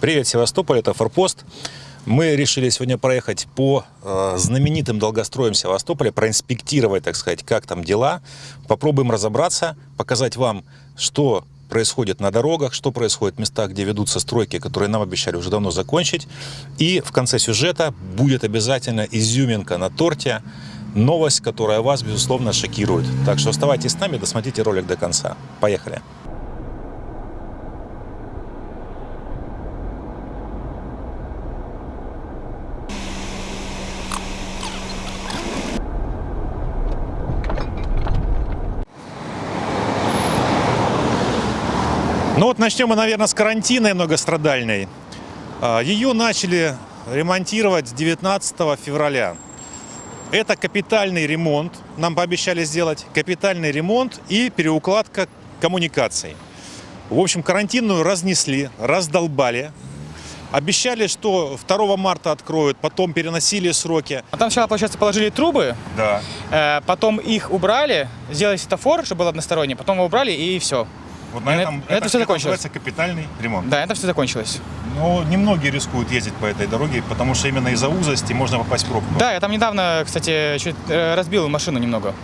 Привет, Севастополь, это Форпост. Мы решили сегодня проехать по э, знаменитым долгостроям Севастополя, проинспектировать, так сказать, как там дела. Попробуем разобраться, показать вам, что происходит на дорогах, что происходит в местах, где ведутся стройки, которые нам обещали уже давно закончить. И в конце сюжета будет обязательно изюминка на торте, новость, которая вас, безусловно, шокирует. Так что оставайтесь с нами, досмотрите ролик до конца. Поехали! Начнем мы, наверное, с карантинной многострадальной. А, Ее начали ремонтировать 19 февраля. Это капитальный ремонт, нам пообещали сделать капитальный ремонт и переукладка коммуникаций. В общем, карантинную разнесли, раздолбали. Обещали, что 2 марта откроют, потом переносили сроки. А там сначала, получается, положили трубы, Да. э, потом их убрали, сделали светофор, чтобы был односторонний, потом его убрали и все. Вот на этом- это всё закончилось. называется капитальный ремонт. Да, это все закончилось. Но немногие рискуют ездить по этой дороге, потому что именно из-за узости можно попасть в пробку. Да, я там недавно, кстати, чуть э, разбил машину немного.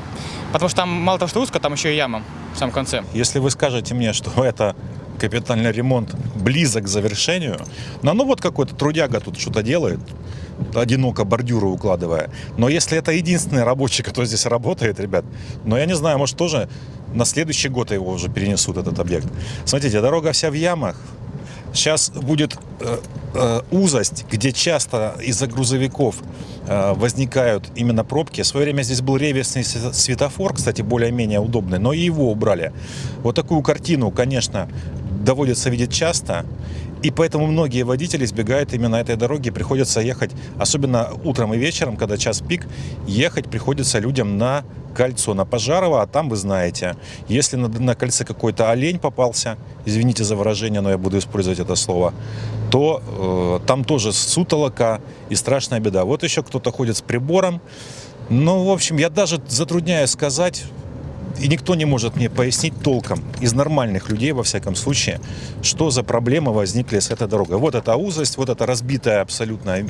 Потому что там мало того, что узко, там еще и яма в самом конце. Если вы скажете мне, что это капитальный ремонт близок к завершению, ну, ну вот какой-то трудяга тут что-то делает, одиноко бордюры укладывая. Но если это единственный рабочий, который здесь работает, ребят, ну я не знаю, может тоже на следующий год его уже перенесут, этот объект. Смотрите, дорога вся в ямах. Сейчас будет э, э, узость, где часто из-за грузовиков э, возникают именно пробки. В свое время здесь был реверсный св- светофор, кстати, более-менее удобный, но и его убрали. Вот такую картину, конечно, доводится видеть часто. И поэтому многие водители избегают именно этой дороги. Приходится ехать, особенно утром и вечером, когда час пик, ехать приходится людям на кольцо, на Пожарова, а там вы знаете, если на, на кольце какой-то олень попался, извините за выражение, но я буду использовать это слово, то э, там тоже сутолока и страшная беда. Вот еще кто-то ходит с прибором. Ну, в общем, я даже затрудняюсь сказать, и никто не может мне пояснить толком, из нормальных людей, во всяком случае, что за проблемы возникли с этой дорогой. Вот эта узость, вот это разбитая абсолютно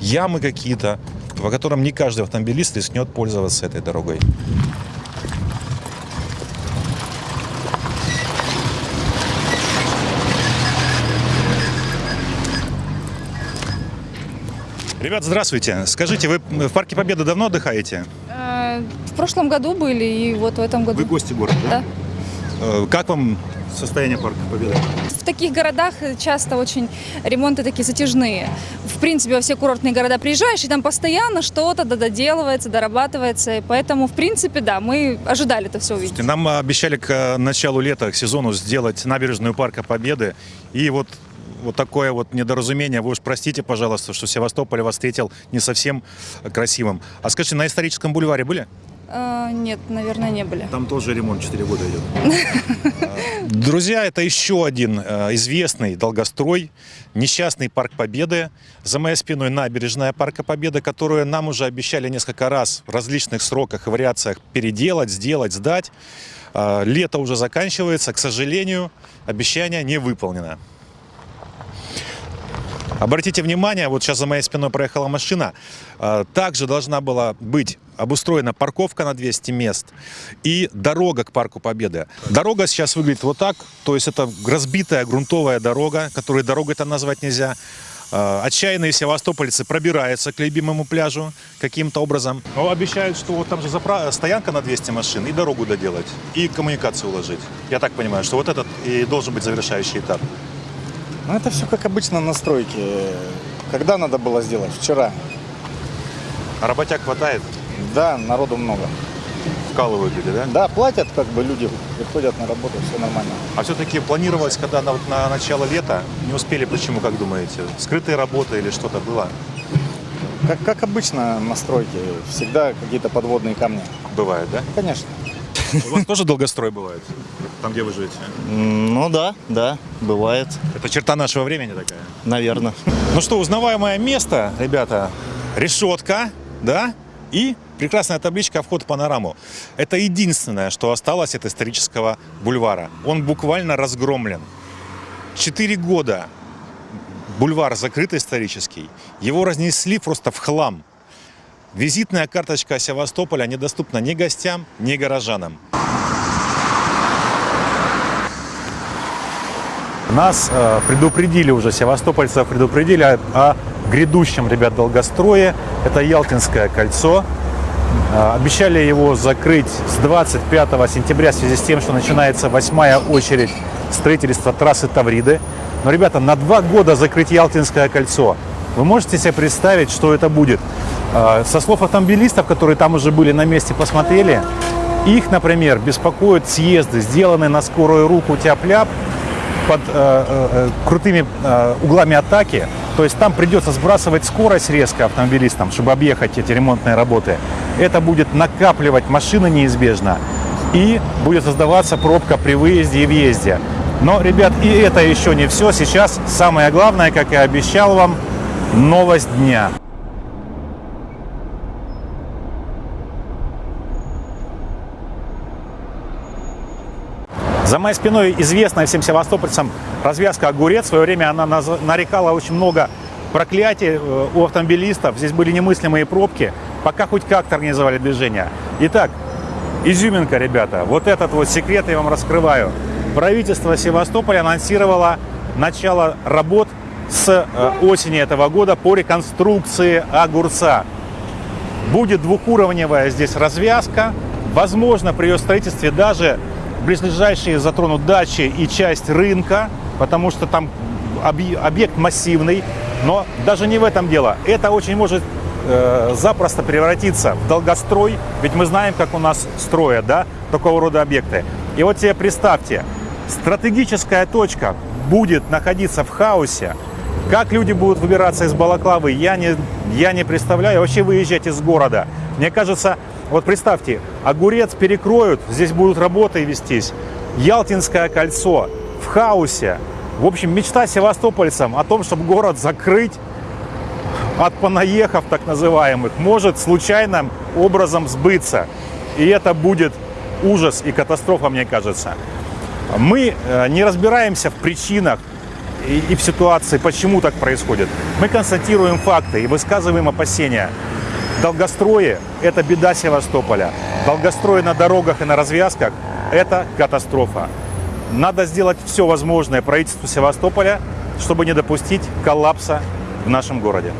ямы какие-то, по которым не каждый автомобилист рискнет пользоваться этой дорогой. Ребят, здравствуйте. Скажите, вы в Парке Победы давно отдыхаете? В прошлом году были и вот в этом году. Вы гости города, да? Да. Э, Как вам состояние Парка Победы? В таких городах часто очень ремонты такие затяжные. В принципе, во все курортные города приезжаешь, и там постоянно что-то дододелывается, дорабатывается. И поэтому, в принципе, да, мы ожидали это все увидеть. Нам обещали к э, началу лета, к сезону сделать набережную Парка Победы. И вот вот такое вот недоразумение. Вы уж простите, пожалуйста, что Севастополь вас встретил не совсем красивым. А скажите, на историческом бульваре были? Э, Нет, наверное, не были. Там тоже ремонт 4 года идет. Друзья, это еще один э, известный долгострой, несчастный Парк Победы. За моей спиной набережная Парка Победы, которую нам уже обещали несколько раз в различных сроках и вариациях переделать, сделать, сдать. Э, Лето уже заканчивается, к сожалению, обещание не выполнено. Обратите внимание, вот сейчас за моей спиной проехала машина. А, Также должна была быть обустроена парковка на 200 мест и дорога к Парку Победы. Дорога сейчас выглядит вот так, то есть это разбитая грунтовая дорога, которую дорогой-то назвать нельзя. А, Отчаянные севастопольцы пробираются к любимому пляжу каким-то образом. Но обещают, что вот там же запра- стоянка на 200 машин, и дорогу доделать, и коммуникацию уложить. Я так понимаю, что вот этот и должен быть завершающий этап. Ну, это все как обычно на стройке. Когда надо было сделать? Вчера. А работяг хватает? Да, народу много. Вкалывают люди, да? Да, платят, как бы люди приходят на работу, все нормально. А все-таки планировалось, когда на, вот на начало лета, не успели, почему, как думаете? Скрытые работы или что-то было? Как, как обычно на стройке, всегда какие-то подводные камни. Бывает, да? Конечно. У вас тоже долгострой бывает, там, где вы живете? Ну да, да, бывает, Это черта нашего времени такая. наверное. Ну что, узнаваемое место, ребята, решетка, да, и прекрасная табличка «Вход в панораму». Это единственное, что осталось от исторического бульвара. Он буквально разгромлен. Четыре года бульвар закрыт исторический. Его разнесли просто в хлам. Визитная карточка Севастополя недоступна ни гостям, ни горожанам. Нас э, предупредили уже, севастопольцев предупредили о, о грядущем, ребят, долгострое. Это Ялтинское кольцо. Э, обещали его закрыть с 25 сентября в связи с тем, что начинается восьмая очередь строительства трассы Тавриды. Но, ребята, на два года закрыть Ялтинское кольцо. Вы можете себе представить, что это будет? Э, Со слов автомобилистов, которые там уже были на месте, посмотрели, их, например, беспокоят съезды, сделанные на скорую руку тяп-ляп, под э, э, крутыми э, углами атаки. То есть там придется сбрасывать скорость резко автомобилистам, чтобы объехать эти ремонтные работы. Это будет накапливать машины неизбежно. И будет создаваться пробка при выезде и въезде. Но, ребят, и это еще не все. Сейчас самое главное, как я обещал вам, новость дня. За моей спиной известная всем севастопольцам развязка «Огурец». В свое время она нарекала очень много проклятий э, у автомобилистов. Здесь были немыслимые пробки, пока хоть как-то организовали движение. Итак, изюминка, ребята. Вот этот вот секрет я вам раскрываю. Правительство Севастополя анонсировало начало работ с э, осени этого года по реконструкции «Огурца». Будет двухуровневая здесь развязка. Возможно, при ее строительстве даже близлежащие затронут дачи и часть рынка, потому что там объ- объект массивный. Но даже не в этом дело. Это очень может э, запросто превратиться в долгострой, ведь мы знаем, как у нас строят да, такого рода объекты. И вот себе представьте, стратегическая точка будет находиться в хаосе, как люди будут выбираться из Балаклавы, я не, я не представляю. Вообще выезжать из города. Мне кажется, вот представьте, огурец перекроют, здесь будут работы вестись. Ялтинское кольцо в хаосе. В общем, мечта севастопольцам о том, чтобы город закрыть от понаехав так называемых, может случайным образом сбыться. И это будет ужас и катастрофа, мне кажется. Мы э, не разбираемся в причинах и, и в ситуации, почему так происходит. Мы констатируем факты и высказываем опасения. Долгострое – это беда Севастополя. Долгострой на дорогах и на развязках – это катастрофа. Надо сделать все возможное правительству Севастополя, чтобы не допустить коллапса в нашем городе.